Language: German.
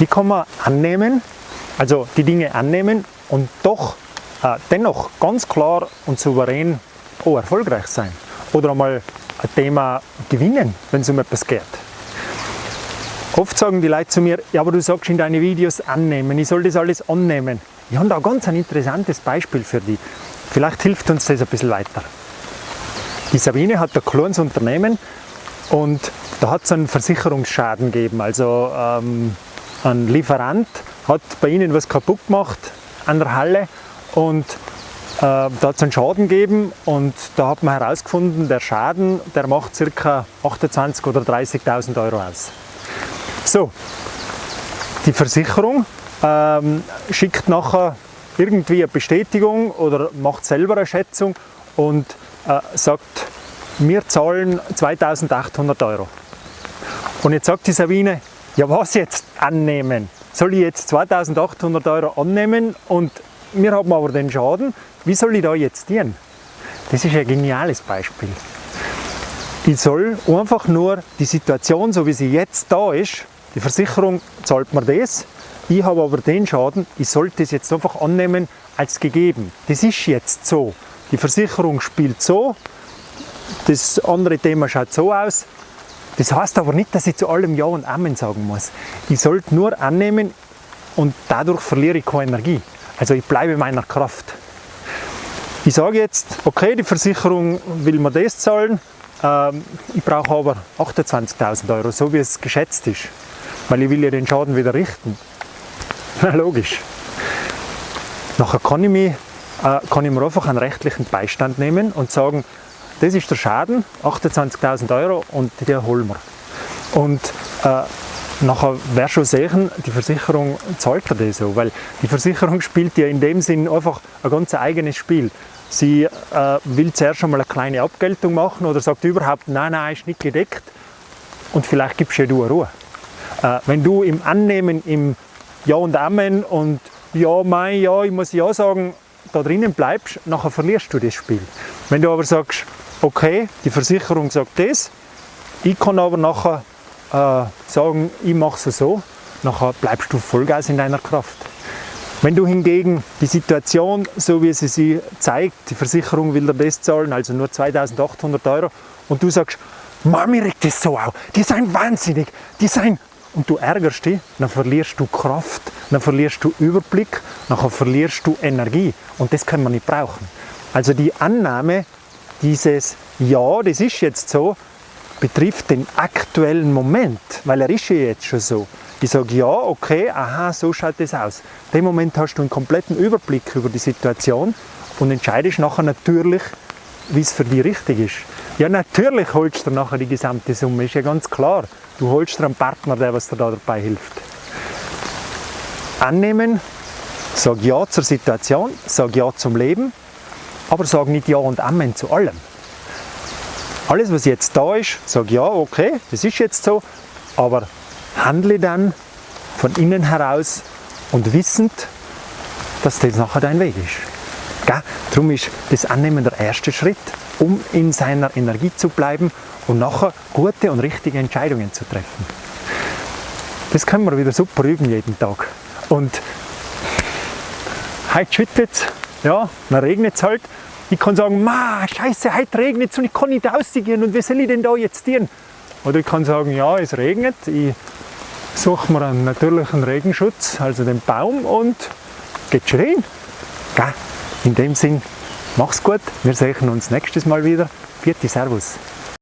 Wie kann man annehmen, also die Dinge annehmen und doch äh, dennoch ganz klar und souverän auch erfolgreich sein? Oder einmal ein Thema gewinnen, wenn es um etwas geht. Oft sagen die Leute zu mir, ja, aber du sagst in deinen Videos annehmen, ich soll das alles annehmen. Ich habe da ganz ein interessantes Beispiel für dich. Vielleicht hilft uns das ein bisschen weiter. Die Sabine hat ein kleines Unternehmen und da hat es einen Versicherungsschaden gegeben. Also ähm, ein Lieferant hat bei ihnen was kaputt gemacht an der Halle und äh, da hat es einen Schaden gegeben und da hat man herausgefunden, der Schaden, der macht ca. 28.000 oder 30.000 Euro aus. So, die Versicherung ähm, schickt nachher irgendwie eine Bestätigung oder macht selber eine Schätzung und äh, sagt, wir zahlen 2800 Euro. Und jetzt sagt die Sabine, ja was jetzt annehmen? Soll ich jetzt 2800 Euro annehmen und wir haben aber den Schaden, wie soll ich da jetzt dienen? Das ist ein geniales Beispiel. Ich soll einfach nur die Situation, so wie sie jetzt da ist, die Versicherung zahlt mir das, ich habe aber den Schaden, ich sollte es jetzt einfach annehmen als gegeben. Das ist jetzt so. Die Versicherung spielt so, das andere Thema schaut so aus. Das heißt aber nicht, dass ich zu allem Ja und Amen sagen muss. Ich sollte nur annehmen und dadurch verliere ich keine Energie. Also ich bleibe meiner Kraft. Ich sage jetzt, okay, die Versicherung will mir das zahlen, ähm, ich brauche aber 28.000 Euro, so wie es geschätzt ist, weil ich will ja den Schaden wieder richten. Na logisch. Nachher kann ich, mich, äh, kann ich mir einfach einen rechtlichen Beistand nehmen und sagen, das ist der Schaden, 28.000 Euro und den holen wir. Und äh, nachher wäre schon sehen, die Versicherung zahlt er das so, weil die Versicherung spielt ja in dem Sinn einfach ein ganz eigenes Spiel. Sie äh, will zuerst einmal eine kleine Abgeltung machen oder sagt überhaupt, nein, nein, ist nicht gedeckt und vielleicht gibst ja du Ruhe. Äh, wenn du im Annehmen, im Ja und Amen und Ja, mein, ja, ich muss Ja sagen, da drinnen bleibst, nachher verlierst du das Spiel. Wenn du aber sagst, okay, die Versicherung sagt das, ich kann aber nachher äh, sagen, ich mache es so, nachher bleibst du Vollgas in deiner Kraft. Wenn du hingegen die Situation, so wie sie sie zeigt, die Versicherung will dir das zahlen, also nur 2800 Euro, und du sagst, Mami regt das so auf, die sind wahnsinnig, die sind, und du ärgerst dich, dann verlierst du Kraft, dann verlierst du Überblick, dann verlierst du Energie. Und das kann man nicht brauchen. Also die Annahme dieses Ja, das ist jetzt so, betrifft den aktuellen Moment, weil er ist ja jetzt schon so. Ich sage, ja, okay, aha, so schaut das aus. In dem Moment hast du einen kompletten Überblick über die Situation und entscheidest nachher natürlich, wie es für dich richtig ist. Ja, natürlich holst du nachher die gesamte Summe, ist ja ganz klar. Du holst dir einen Partner, der was dir da dabei hilft. Annehmen, sag Ja zur Situation, sag Ja zum Leben, aber sag nicht Ja und Amen zu allem. Alles, was jetzt da ist, sag Ja, okay, das ist jetzt so, aber handle dann von innen heraus und wissend, dass das nachher dein Weg ist. Gell? Darum ist das Annehmen der erste Schritt, um in seiner Energie zu bleiben und nachher gute und richtige Entscheidungen zu treffen. Das können wir wieder super üben jeden Tag. Und heute schüttet es, ja, dann regnet es halt. Ich kann sagen, ma, scheiße, heute regnet es und ich kann nicht rausgehen und wie soll ich denn da jetzt dienen? Oder ich kann sagen, ja, es regnet, ich suche mir einen natürlichen Regenschutz, also den Baum und geht schon rein. In dem Sinn, mach's gut, wir sehen uns nächstes Mal wieder. Vierte Servus.